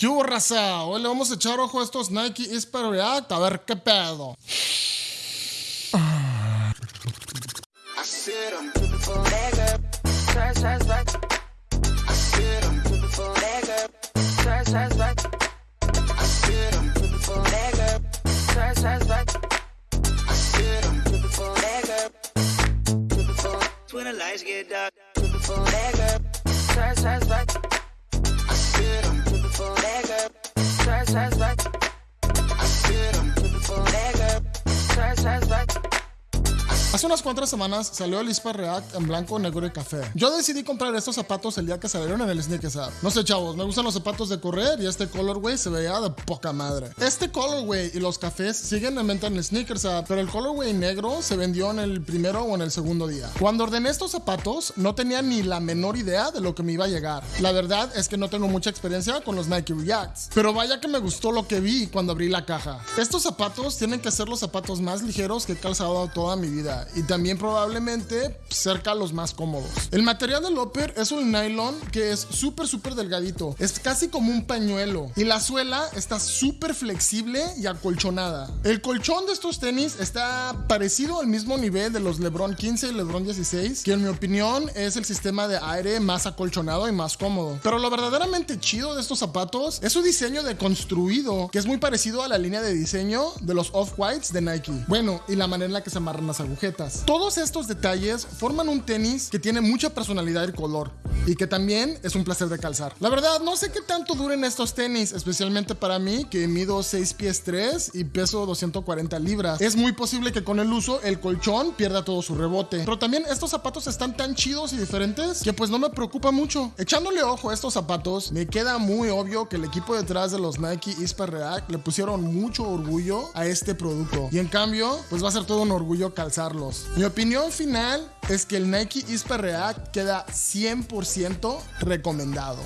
¿Qué raza? Hoy le vamos a echar ojo a estos Nike Isper React a ver qué pedo. Hace unas cuantas semanas salió el Ispa React en blanco, negro y café. Yo decidí comprar estos zapatos el día que salieron en el Sneakers App. No sé, chavos, me gustan los zapatos de correr y este colorway se veía de poca madre. Este colorway y los cafés siguen en venta en el Sneakers App, pero el colorway negro se vendió en el primero o en el segundo día. Cuando ordené estos zapatos, no tenía ni la menor idea de lo que me iba a llegar. La verdad es que no tengo mucha experiencia con los Nike Reacts, pero vaya que me gustó lo que vi cuando abrí la caja. Estos zapatos tienen que ser los zapatos más ligeros que he calzado toda mi vida y también probablemente cerca a los más cómodos. El material del upper es un nylon que es súper súper delgadito, es casi como un pañuelo y la suela está súper flexible y acolchonada. El colchón de estos tenis está parecido al mismo nivel de los LeBron 15 y LeBron 16, que en mi opinión es el sistema de aire más acolchonado y más cómodo. Pero lo verdaderamente chido de estos zapatos es su diseño de construido, que es muy parecido a la línea de diseño de los off-whites de Nike. Bueno, y la manera en la que se amarran las agujetas. Todos estos detalles forman un tenis que tiene mucha personalidad y color, y que también es un placer de calzar. La verdad, no sé qué tanto duren estos tenis, especialmente para mí, que mido 6 pies 3 y peso 240 libras. Es muy posible que con el uso el colchón pierda todo su rebote. Pero también estos zapatos están tan chidos y diferentes que pues no me preocupa mucho. Echándole ojo a estos zapatos, me queda muy obvio que el equipo detrás de los Nike Ispa React le pusieron mucho orgullo a este producto. Y en cambio, pues va a ser todo un orgullo calzarlos. Mi opinión final es que el Nike Ispa React queda 100% recomendado.